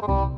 Oh.